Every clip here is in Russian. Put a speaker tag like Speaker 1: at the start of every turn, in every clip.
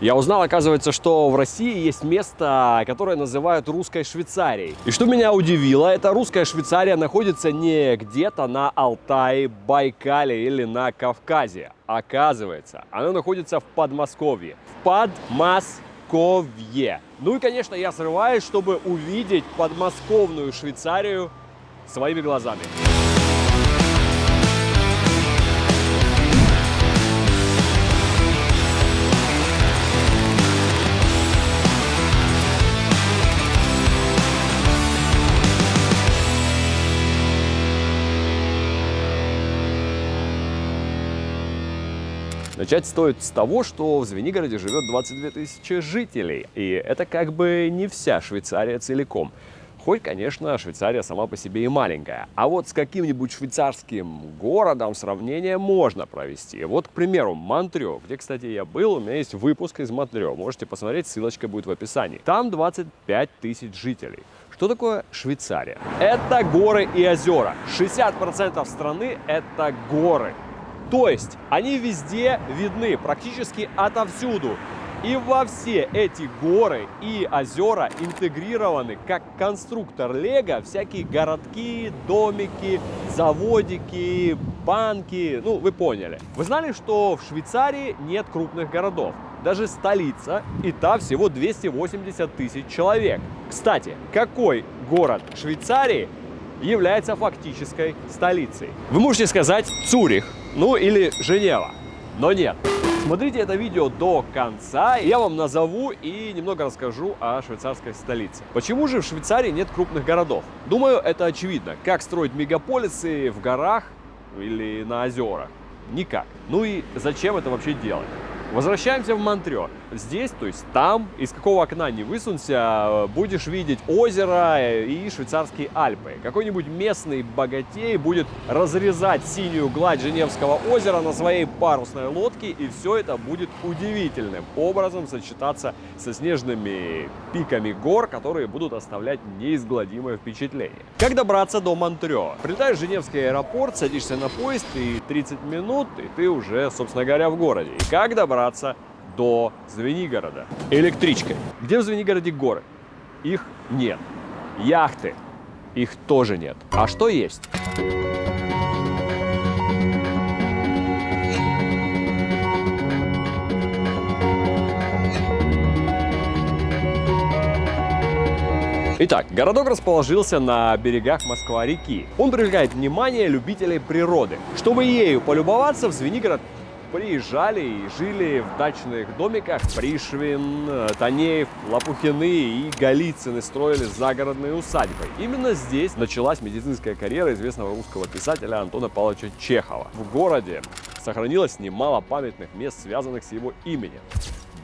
Speaker 1: Я узнал, оказывается, что в России есть место, которое называют русской Швейцарией. И что меня удивило, эта русская Швейцария находится не где-то на Алтае, Байкале или на Кавказе. Оказывается, она находится в Подмосковье. В Подмосковье. Ну и, конечно, я срываюсь, чтобы увидеть подмосковную Швейцарию своими глазами. Начать стоит с того, что в Звенигороде живет 22 тысячи жителей. И это как бы не вся Швейцария целиком. Хоть, конечно, Швейцария сама по себе и маленькая. А вот с каким-нибудь швейцарским городом сравнение можно провести. Вот, к примеру, Монтрё, где, кстати, я был, у меня есть выпуск из Монтрё. Можете посмотреть, ссылочка будет в описании. Там 25 тысяч жителей. Что такое Швейцария? Это горы и озера. 60% страны – это горы. То есть они везде видны, практически отовсюду. И во все эти горы и озера интегрированы как конструктор Лего всякие городки, домики, заводики, банки. Ну, вы поняли. Вы знали, что в Швейцарии нет крупных городов? Даже столица, и та всего 280 тысяч человек. Кстати, какой город Швейцарии является фактической столицей? Вы можете сказать Цюрих, ну или Женева. Но нет. Смотрите это видео до конца, я вам назову и немного расскажу о швейцарской столице. Почему же в Швейцарии нет крупных городов? Думаю, это очевидно. Как строить мегаполисы в горах или на озерах? Никак. Ну и зачем это вообще делать? Возвращаемся в Монтрё. Здесь, то есть там, из какого окна не высунься, будешь видеть озеро и швейцарские Альпы. Какой-нибудь местный богатей будет разрезать синюю гладь Женевского озера на своей парусной лодке, и все это будет удивительным образом сочетаться со снежными пиками гор, которые будут оставлять неизгладимое впечатление. Как добраться до Монтрё? Прилетаешь в Женевский аэропорт, садишься на поезд, и 30 минут, и ты уже, собственно говоря, в городе. И как добраться до Звенигорода электричкой. Где в Звенигороде горы? Их нет. Яхты? Их тоже нет. А что есть? Итак, городок расположился на берегах Москва-реки. Он привлекает внимание любителей природы. Чтобы ею полюбоваться, в Звенигород приезжали и жили в дачных домиках Пришвин, Танеев, Лопухины и Голицыны строили загородные усадьбы. Именно здесь началась медицинская карьера известного русского писателя Антона Павловича Чехова. В городе сохранилось немало памятных мест, связанных с его именем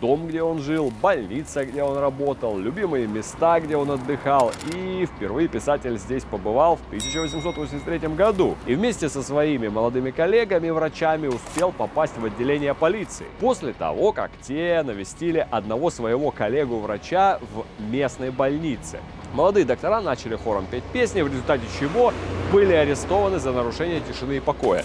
Speaker 1: дом, где он жил, больница, где он работал, любимые места, где он отдыхал. И впервые писатель здесь побывал в 1883 году. И вместе со своими молодыми коллегами-врачами успел попасть в отделение полиции. После того, как те навестили одного своего коллегу-врача в местной больнице. Молодые доктора начали хором петь песни, в результате чего были арестованы за нарушение тишины и покоя.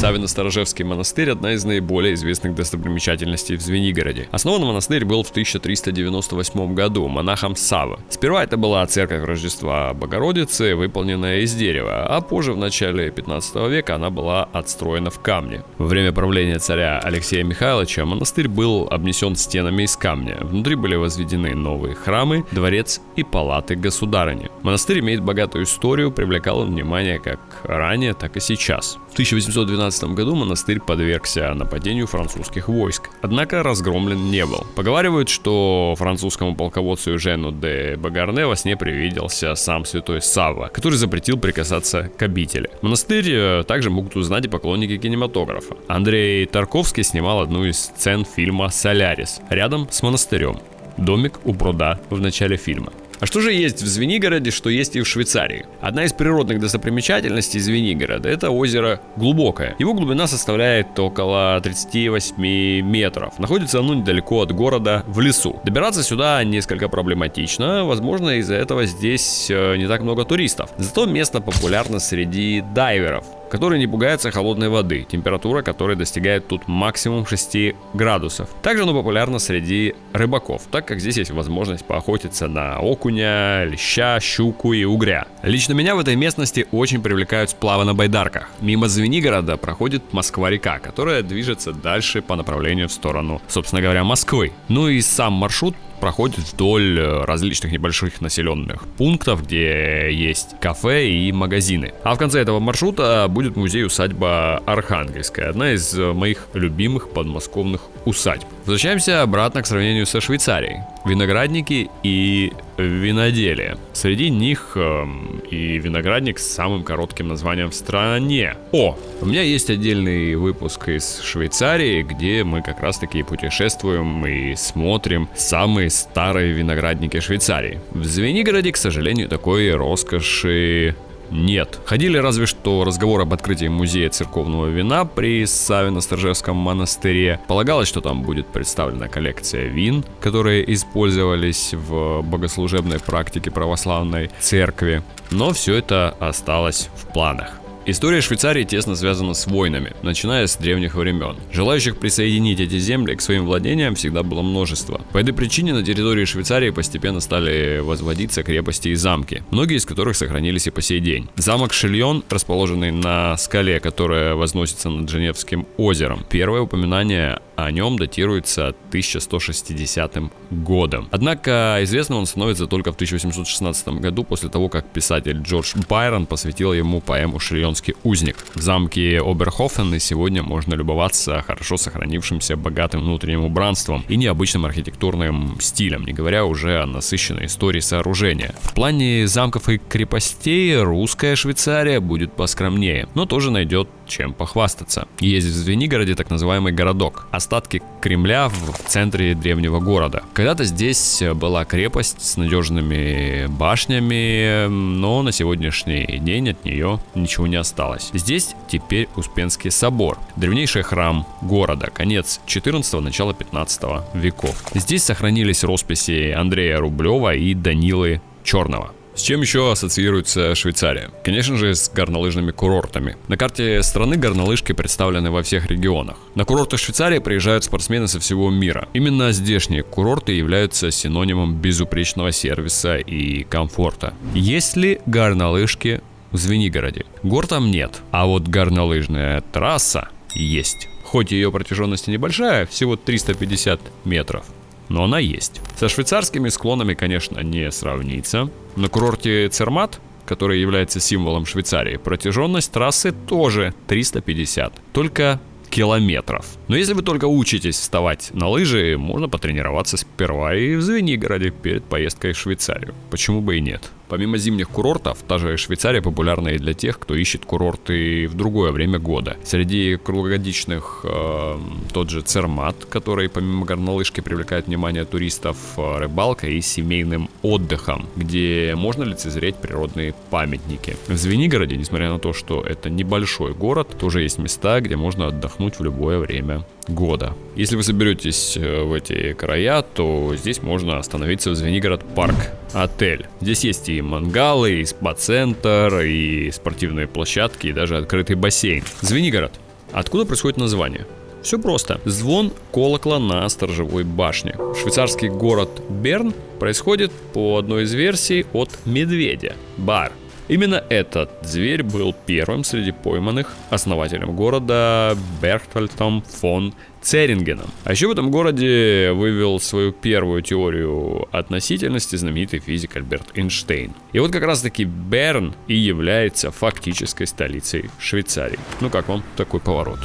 Speaker 1: Савино-Сторожевский монастырь – одна из наиболее известных достопримечательностей в Звенигороде. Основан монастырь был в 1398 году монахом Сава. Сперва это была церковь Рождества Богородицы, выполненная из дерева, а позже, в начале 15 века, она была отстроена в камне. Во время правления царя Алексея Михайловича монастырь был обнесен стенами из камня. Внутри были возведены новые храмы, дворец и палаты государыни. Монастырь имеет богатую историю, привлекал внимание как ранее, так и сейчас. В 1812 1917 году монастырь подвергся нападению французских войск, однако разгромлен не был. Поговаривают, что французскому полководцу Жену де Багарне во сне привиделся сам святой Савва, который запретил прикасаться к обители. Монастырь э, также могут узнать и поклонники кинематографа. Андрей Тарковский снимал одну из сцен фильма «Солярис» рядом с монастырем. Домик у пруда в начале фильма. А что же есть в Звенигороде, что есть и в Швейцарии? Одна из природных достопримечательностей Звенигорода – это озеро Глубокое. Его глубина составляет около 38 метров. Находится оно недалеко от города, в лесу. Добираться сюда несколько проблематично, возможно из-за этого здесь э, не так много туристов. Зато место популярно среди дайверов.
Speaker 2: Который не пугается холодной воды, температура которой достигает тут максимум 6 градусов. Также оно популярно среди рыбаков, так как здесь есть возможность поохотиться на окуня, леща, щуку и угря. Лично меня в этой местности очень привлекают сплавы на байдарках. Мимо Звенигорода проходит Москва-река, которая движется дальше по направлению в сторону, собственно говоря, Москвы. Ну и сам маршрут проходит вдоль э, различных небольших населенных пунктов, где есть кафе и магазины. А в конце этого маршрута будет музей-усадьба Архангельская, одна из э, моих любимых подмосковных усадьб. Возвращаемся обратно к сравнению со Швейцарией. Виноградники и виноделие. Среди них э, и виноградник с самым коротким названием в стране. О, у меня есть отдельный выпуск из Швейцарии, где мы как раз таки путешествуем и смотрим самые старые виноградники Швейцарии. В Звенигороде, к сожалению, такой роскоши нет. Ходили разве что разговор об открытии музея церковного вина при Савино-Сторжевском монастыре. Полагалось, что там будет представлена коллекция вин, которые использовались в богослужебной практике православной церкви. Но все это осталось в планах. История Швейцарии тесно связана с войнами, начиная с древних времен. Желающих присоединить эти земли к своим владениям всегда было множество. По этой причине на территории Швейцарии постепенно стали возводиться крепости и замки, многие из которых сохранились и по сей день. Замок Шильон, расположенный на скале, которая возносится над Женевским озером. Первое упоминание о нем датируется 1160 годом. Однако известным он становится только в 1816 году, после того, как писатель Джордж Байрон посвятил ему поэму «Шрионский узник». В замке Оберхофен и сегодня можно любоваться хорошо сохранившимся богатым внутренним убранством и необычным архитектурным стилем, не говоря уже о насыщенной истории сооружения. В плане замков и крепостей русская Швейцария будет поскромнее, но тоже найдет чем похвастаться. Есть в Звенигороде так называемый городок, остатки Кремля в центре древнего города. Когда-то здесь была крепость с надежными башнями, но на сегодняшний день от нее ничего не осталось. Здесь теперь Успенский собор, древнейший храм города, конец 14 начало 15 веков. Здесь сохранились росписи Андрея Рублева и Данилы Черного. С чем еще ассоциируется Швейцария? Конечно же, с горнолыжными курортами. На карте страны горнолыжки представлены во всех регионах. На курорты Швейцарии приезжают спортсмены со всего мира. Именно здешние курорты являются синонимом безупречного сервиса и комфорта. Есть ли горнолыжки в Звенигороде? Гор там нет, а вот горнолыжная трасса есть. Хоть ее протяженность небольшая, всего 350 метров, но она есть. Со швейцарскими склонами, конечно, не сравнится. На курорте Цермат, который является символом Швейцарии, протяженность трассы тоже 350. Только километров. Но если вы только учитесь вставать на лыжи, можно потренироваться сперва и в Звенигороде перед поездкой в Швейцарию. Почему бы и нет? Помимо зимних курортов, та же Швейцария популярна и для тех, кто ищет курорты в другое время года. Среди круглогодичных э, тот же Цермат, который помимо горнолыжки привлекает внимание туристов э, рыбалкой и семейным отдыхом, где можно лицезреть природные памятники. В Звенигороде, несмотря на то, что это небольшой город, тоже есть места, где можно отдохнуть в любое время года. Если вы соберетесь э, в эти края, то здесь можно остановиться в Звенигород парк отель. Здесь есть и мангалы, и спа-центр, и спортивные площадки, и даже открытый бассейн. Звенигород. Откуда происходит название? Все просто. Звон колокола на сторожевой башне. Швейцарский город Берн происходит по одной из версий от медведя. Бар. Именно этот зверь был первым среди пойманных основателем города Берхтольтом фон Церингеном. А еще в этом городе вывел свою первую теорию относительности знаменитый физик Альберт Эйнштейн. И вот как раз таки Берн и является фактической столицей Швейцарии. Ну как вам такой поворот?